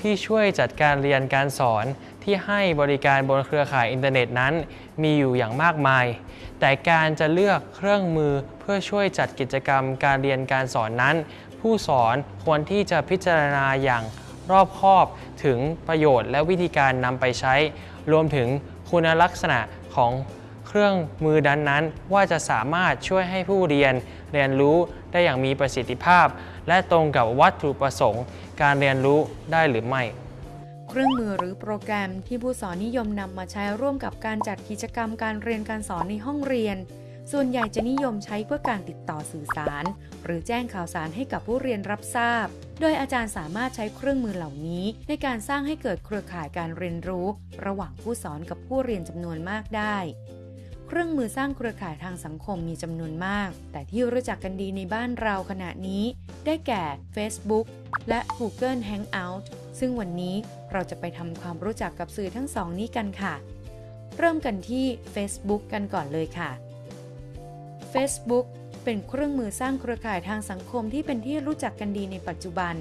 ที่ช่วยจัดการเรียนการสอนที่ให้บริการบนเครือข่ายอินเทอร์เน็ตนั้น มีอยู่อย่างมากมาย แต่การจะเลือกเครื่องมือเพื่อช่วยจัดกิจกรรมการเรียนการสอนนั้น ผู้สอนควรที่จะพิจารณาอย่างรอบคอบถึงประโยชน์และวิธีการนำไปใช้ รวมถึงคุณลักษณะของเครื่องมือดันนั้น ว่าจะสามารถช่วยให้ผู้เรียน เรียนรู้ได้อย่างมีประสิทธิภาพ และตรงกับวัตถุประสงค์ การเรียนรู้ได้หรือไม่ เครื่องมือหรือโปรแกรมที่ผู้สอนนิยมนำมาใช้ร่วมกับการจัดกิจกรรมการเรียนการสอนในห้องเรียน ส่วนใหญ่จะนิยมใช้เพื่อการติดต่อสื่อสาร หรือแจ้งข่าวสารให้กับผู้เรียนรับทราบ โดยอาจารย์สามารถใช้เครื่องมือเหล่านี้ ในการสร้างให้เกิดเครือข่ายการเรียนรู้ ระหว่างผู้สอนกับผู้เรียนจำนวนมากได้ เครื่องมือสร้างเครือข่ายทางสังคมมีจำนวนมาก แต่ที่รู้จักกันดีในบ้านเราขณะนี้ ได้แก่ Facebook และ Google Hangout ซึ่งวันนี้เราจะไปทำความรู้จักกับสื่อทั้งสองนี้กันค่ะ เริ่มกันที่ Facebook กันก่อนเลยค่ะ Facebook เป็นเครื่องมือสร้างเครือข่ายทางสังคมที่เป็นที่รู้จักกันดีในปัจจุบัน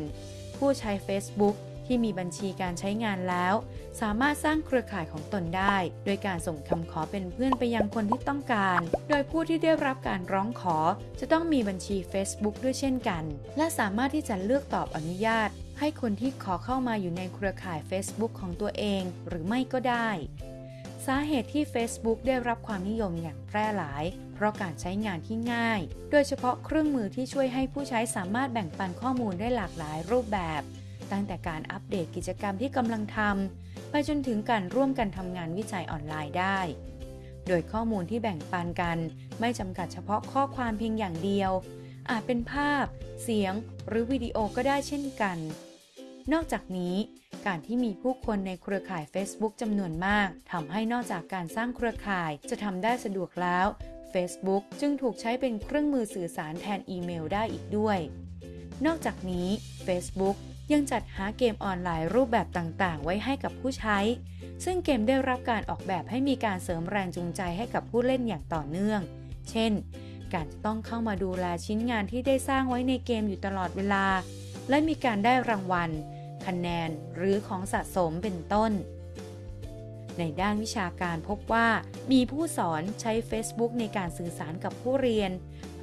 ผู้ใช้ Facebook ที่มีบัญชีการใช้งานแล้ว สามารถสร้างเครือข่ายของตนได้ โดยการส่งคำขอเป็นเพื่อนไปยังคนที่ต้องการ โดยผู้ที่ได้รับการร้องขอ จะต้องมีบัญชี Facebook ด้วยเช่นกัน และสามารถที่จะเลือกตอบอนุญาต ให้คนที่ขอเข้ามาอยู่ในเครือข่าย Facebook ของตัวเอง หรือไม่ก็ได้ สาเหตุที่ Facebook ได้รับความนิยมอย่างแพร่หลายเพราะการใช้งานที่ง่าย โดยเฉพาะเครื่องมือที่ช่วยให้ผู้ใช้สามารถแบ่งปันข้อมูลได้หลากหลายรูปแบบ ตั้งแต่การอัปเดตกิจกรรมที่กำลังทำไปจนถึงการร่วมกันทำงานวิจัยออนไลน์ได้ โดยข้อมูลที่แบ่งปันกัน ไม่จำกัดเฉพาะข้อความเพียงอย่างเดียว อาจเป็นภาพ เสียง หรือวิดีโอก็ได้เช่นกัน นอกจากนี้ การที่มีผู้คนในเครือข่าย Facebook จำนวนมากทำให้นอกจากการสร้างเครือข่ายจะทำได้สะดวกแล้ว Facebook จึงถูกใช้เป็นเครื่องมือสื่อสารแทนอีเมลได้อีกด้วย นอกจากนี้ Facebook ยังจัดหาเกมออนไลน์รูปแบบต่างๆ ไว้ให้กับผู้ใช้ ซึ่งเกมได้รับการออกแบบให้มีการเสริมแรงจูงใจให้กับผู้เล่นอย่างต่อเนื่อง เช่น การจะต้องเข้ามาดูแลชิ้นงานที่ได้สร้างไว้ในเกมอยู่ตลอดเวลา และมีการได้รางวัล คะแนน หรือของสะสมเป็นต้น ในด้านวิชาการพบว่า มีผู้สอนใช้ Facebook ในการสื่อสารกับผู้เรียน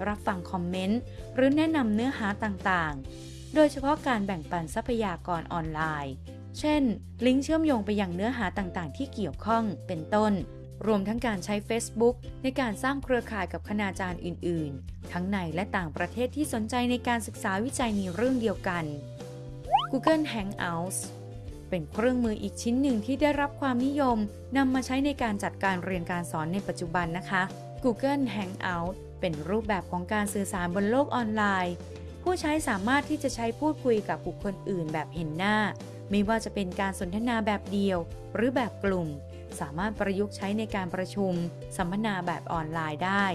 รับฟังคอมเมนต์ หรือแนะนำเนื้อหาต่างๆ โดยเฉพาะการแบ่งปันทรัพยากรออนไลน์ เช่น ลิงก์เชื่อมโยงไปยังเนื้อหาต่างๆ ที่เกี่ยวข้อง เป็นต้น รวมทั้งการใช้ Facebook ในการสร้างเครือข่ายกับคณาจารย์อื่น ๆ ทั้งในและต่างประเทศที่สนใจในการศึกษาวิจัยในเรื่องเดียวกัน Google Hangouts เป็นเครื่องมืออีกชิ้นหนึ่งที่ได้รับความนิยมนำมาใช้ในการจัดการเรียนการสอนในปัจจุบันนะคะ Google Hangout เป็นรูปแบบของการสื่อสารบนโลกออนไลน์ ผู้ใช้สามารถที่จะใช้พูดคุยกับบุคคลอื่นแบบเห็นหน้า ไม่ว่าจะเป็นการสนทนาแบบเดียว หรือแบบกลุ่ม สามารถประยุกต์ใช้ในการประชุม สัมมนาแบบออนไลน์ได้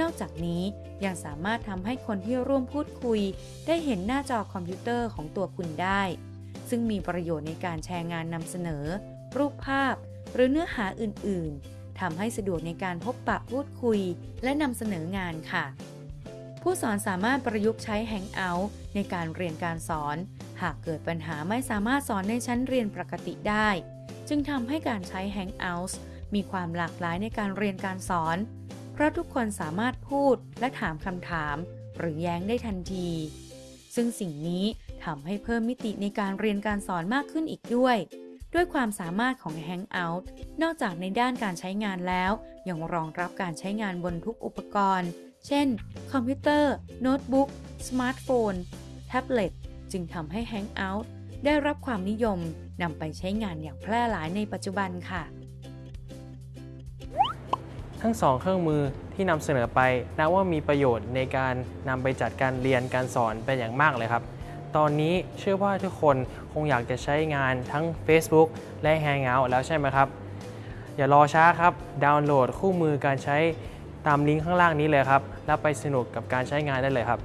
นอกจากนี้ยังสามารถทำให้คนที่ร่วมพูดคุย ได้เห็นหน้าจอคอมพิวเตอร์ของตัวคุณได้ ซึ่งมีประโยชน์ในการแชร์งานนำเสนอ รูปภาพ หรือเนื้อหาอื่น ๆทำให้สะดวกในการพบปะพูดคุย และนำเสนองานค่ะ ผู้สอนสามารถประยุกต์ใช้ Hangout ในการเรียนการสอน หากเกิดปัญหาไม่สามารถสอนในชั้นเรียนปกติได้ จึงทำให้การใช้ Hangout มีความหลากหลายในการเรียนการสอน เพราะทุกคนสามารถพูดและถามคำถาม หรือแย้งได้ทันที ซึ่งสิ่งนี้ทำให้เพิ่มมิติในการเรียนการสอนมากขึ้นอีกด้วย ด้วยความสามารถของ Hangout นอกจากในด้านการใช้งานแล้ว ยังรองรับการใช้งานบนทุกอุปกรณ์ เช่น คอมพิวเตอร์ โน้ตบุ๊ก สมาร์ทโฟน แท็บเล็ต จึงทำให้ Hangout ได้รับความนิยมนำไปใช้งานอย่างแพร่หลายในปัจจุบันค่ะ ทั้งสองเครื่องมือที่นำเสนอไปนับว่ามีประโยชน์ในการนำไปจัดการเรียนการสอนเป็นอย่างมากเลยครับ ตอนนี้เชื่อว่าทุกคนคงอยากจะใช้งานทั้ง Facebook และ Hangout แล้วใช่ไหมครับ อย่ารอช้าครับ ดาวน์โหลดคู่มือการใช้ ตามลิงก์ข้างล่างนี้เลยครับ แล้วไปสนุกกับการใช้งานได้เลยครับ